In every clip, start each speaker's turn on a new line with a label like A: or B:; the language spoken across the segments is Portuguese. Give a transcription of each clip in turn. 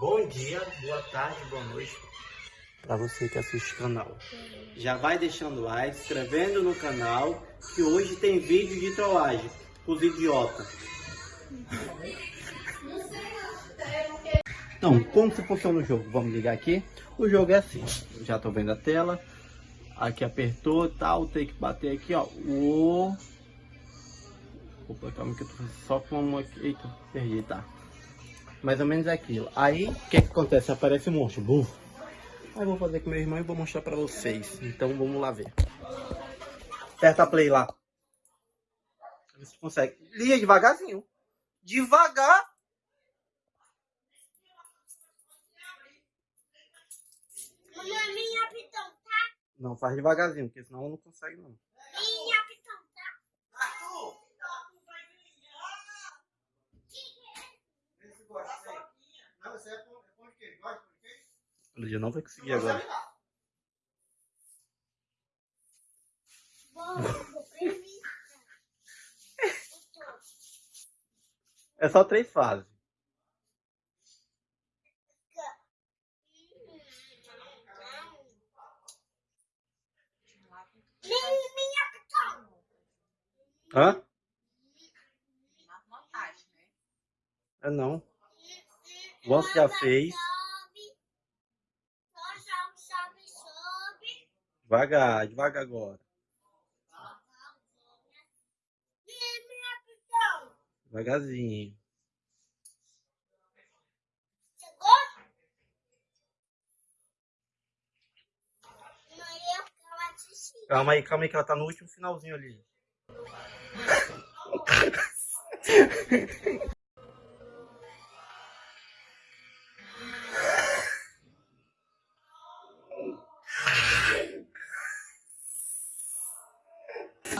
A: Bom dia, boa tarde, boa noite para você que assiste o canal. Já vai deixando like, se inscrevendo no canal, que hoje tem vídeo de trollagem os idiotas. Então, como se funciona o jogo? Vamos ligar aqui. O jogo é assim, já tô vendo a tela. Aqui apertou tal, tem que bater aqui, ó. O... Opa, calma que eu tô só com uma aqui. Eita, perdi, tá. Mais ou menos aquilo. Aí, o que que acontece? Aparece um monstro. Buf. Aí vou fazer com meu irmão e vou mostrar pra vocês. Então vamos lá ver. Aperta play lá. Você consegue. Liga devagarzinho. Devagar.
B: Tá?
A: Não, faz devagarzinho, porque senão não consegue não. Lídia não vai conseguir agora. É só três fases. Hã? É não. Você já fez. Devagar, devagar agora. Devagarzinho. Calma aí, calma aí que ela tá no último finalzinho ali.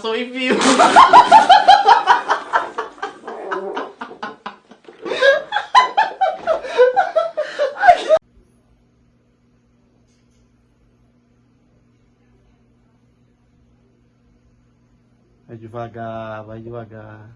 A: Sou envio. Vai devagar, vai devagar.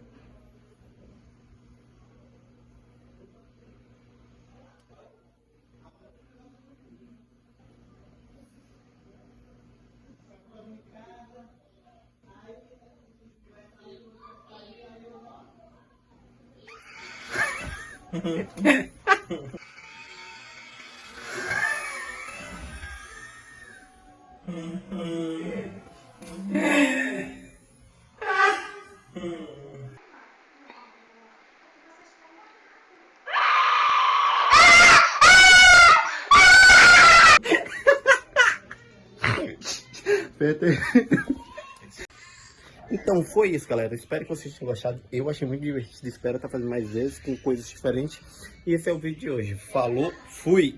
A: Pete. Então foi isso, galera. Espero que vocês tenham gostado. Eu achei muito divertido. Espero estar fazendo mais vezes com coisas diferentes. E esse é o vídeo de hoje. Falou, fui!